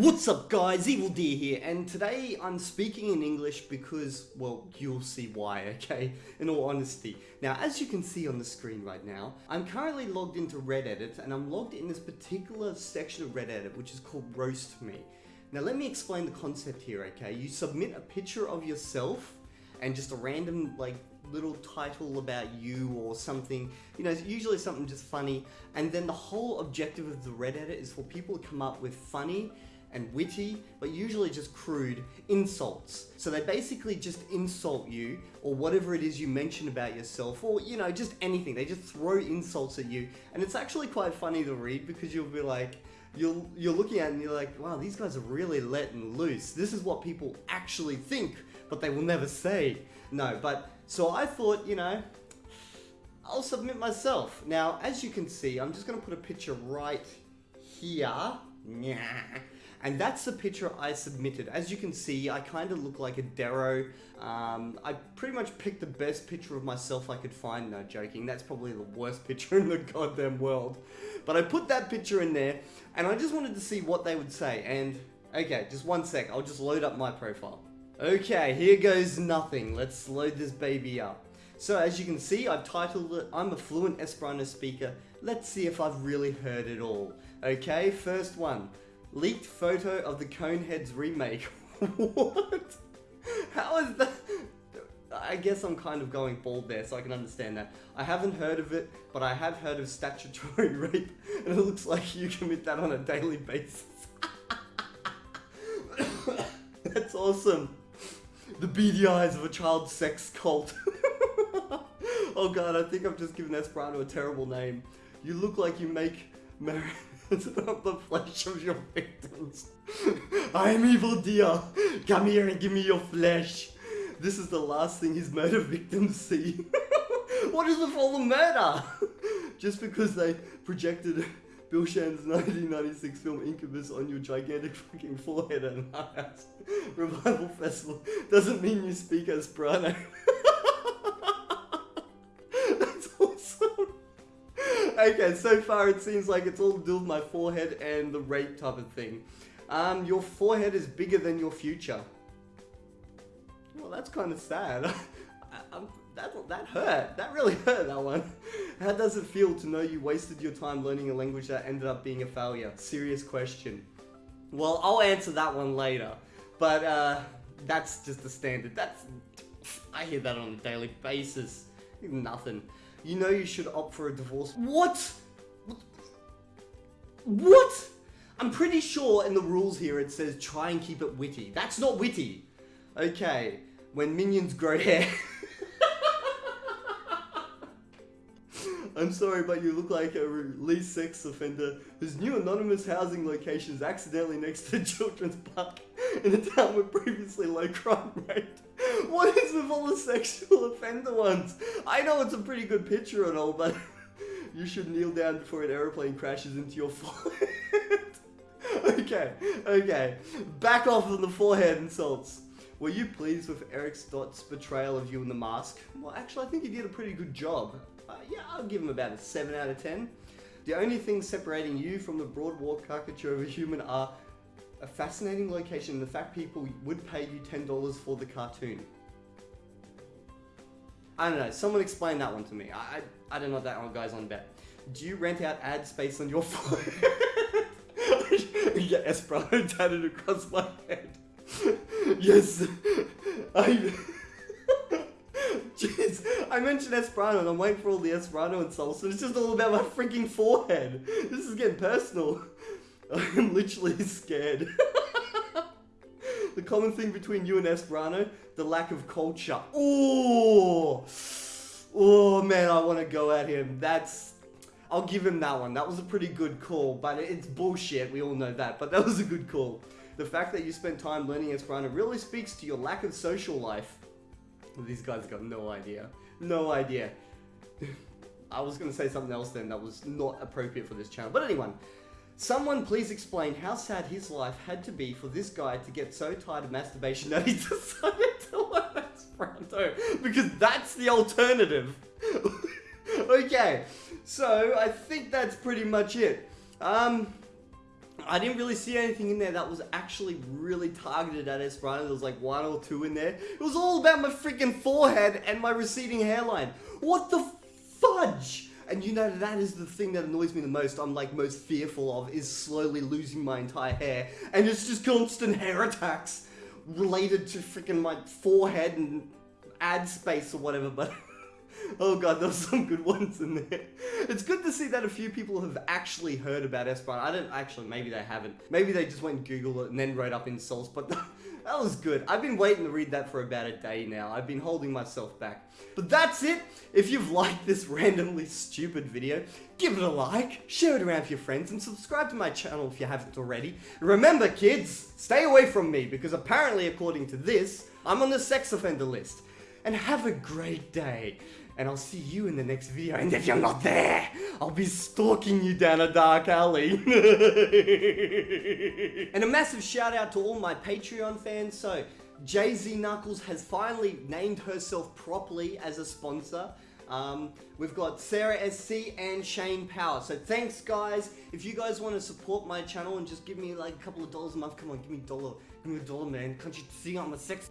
What's up guys, Evildea here, and today I'm speaking in English because, well, you'll see why, okay, in all honesty. Now, as you can see on the screen right now, I'm currently logged into Reddit, and I'm logged in this particular section of Reddit, which is called Roast Me. Now let me explain the concept here, okay? You submit a picture of yourself, and just a random, like, little title about you or something, you know, it's usually something just funny, and then the whole objective of the Reddit is for people to come up with funny and witty, but usually just crude insults. So they basically just insult you or whatever it is you mention about yourself or, you know, just anything. They just throw insults at you. And it's actually quite funny to read because you'll be like, you're, you're looking at it and you're like, wow, these guys are really letting loose. This is what people actually think, but they will never say. No, but so I thought, you know, I'll submit myself. Now, as you can see, I'm just to put a picture right here. And that's the picture I submitted. As you can see, I kind of look like a Darrow. Um, I pretty much picked the best picture of myself I could find. No, joking. That's probably the worst picture in the goddamn world. But I put that picture in there, and I just wanted to see what they would say. And, okay, just one sec. I'll just load up my profile. Okay, here goes nothing. Let's load this baby up. So as you can see, I've titled it, I'm a fluent Esperanto speaker. Let's see if I've really heard it all. Okay, first one. Leaked photo of the Coneheads remake. what? How is that? I guess I'm kind of going bald there, so I can understand that. I haven't heard of it, but I have heard of statutory rape, and it looks like you commit that on a daily basis. That's awesome. The beady eyes of a child sex cult. oh god, I think I've just given Esperanto a terrible name. You look like you make marriage of the flesh of your victims. I am Evildea. Come here and give me your flesh. This is the last thing his murder victims see. what is with all the murder? Just because they projected Bill Shatner's 1996 film Incubus on your gigantic fucking forehead at an revival festival doesn't mean you speak Esperanto. okay, so far it seems like it's all to do with my forehead and the rape type of thing. Um, your forehead is bigger than your future. Well, that's kind of sad. I, that, that hurt. That really hurt, that one. How does it feel to know you wasted your time learning a language that ended up being a failure? Serious question. Well, I'll answer that one later. But, uh, that's just the standard. That's... I hear that on a daily basis. Nothing you know you should opt for a divorce. What? What? I'm pretty sure in the rules here it says try and keep it witty. That's not witty. Okay, when minions grow hair. I'm sorry, but you look like a released sex offender whose new anonymous housing location is accidentally next to a children's park in a town with previously low crime rate. What is with all the sexual offender ones? I know it's a pretty good picture and all, but you should kneel down before an aeroplane crashes into your forehead. okay, okay. Back off on the forehead insults. Were you pleased with Eric Stoltz's portrayal of you in The Mask? Well, actually, I think he did a pretty good job. Uh, yeah, I'll give him about a 7 out of 10. The only things separating you from the broad walk caricature of a human are a fascinating location and the fact people would pay you $10 for the cartoon. I don't know, someone explain that one to me. I, I, I don't know what that one guy's on about. Do you rent out ad space on your phone? get Esperanto tatted across my head. yes, I... I mentioned Esperanto and I'm waiting for all the Esperanto insults and it's just all about my freaking forehead. This is getting personal. I'm literally scared. the common thing between you and Esperanto, the lack of culture. Oh, oh man, I want to go at him. That's, I'll give him that one. That was a pretty good call, but it's bullshit. We all know that, but that was a good call. The fact that you spent time learning Esperanto really speaks to your lack of social life. These guys got no idea. No idea. I was going to say something else then that was not appropriate for this channel. But anyway, Someone please explain how sad his life had to be for this guy to get so tired of masturbation that he decided to learn Esperanto. Because that's the alternative. okay, so I think that's pretty much it. Um, I didn't really see anything in there that was actually really targeted at Esperanto. There was like one or two in there. It was all about my freaking forehead and my receding hairline. What the fudge? And you know, that is the thing that annoys me the most, I'm like most fearful of, is slowly losing my entire hair. And it's just constant hair attacks related to freaking my forehead and ad space or whatever, but... Oh god, there's some good ones in there. It's good to see that a few people have actually heard about Esperanto. I don't actually, maybe they haven't. Maybe they just went and Googled it and then wrote up insults, but that was good. I've been waiting to read that for about a day now. I've been holding myself back. But that's it. If you've liked this randomly stupid video, give it a like, share it around with your friends, and subscribe to my channel if you haven't already. Remember kids, stay away from me because apparently according to this, I'm on the sex offender list. And have a great day and I'll see you in the next video. And if you're not there, I'll be stalking you down a dark alley. and a massive shout out to all my Patreon fans. So, Jay-Z Knuckles has finally named herself properly as a sponsor. Um, we've got Sarah SC and Shane Power. So thanks guys. If you guys want to support my channel and just give me like a couple of dollars a month, come on, give me a dollar. Give me a dollar, man. Can't you see I'm a sex...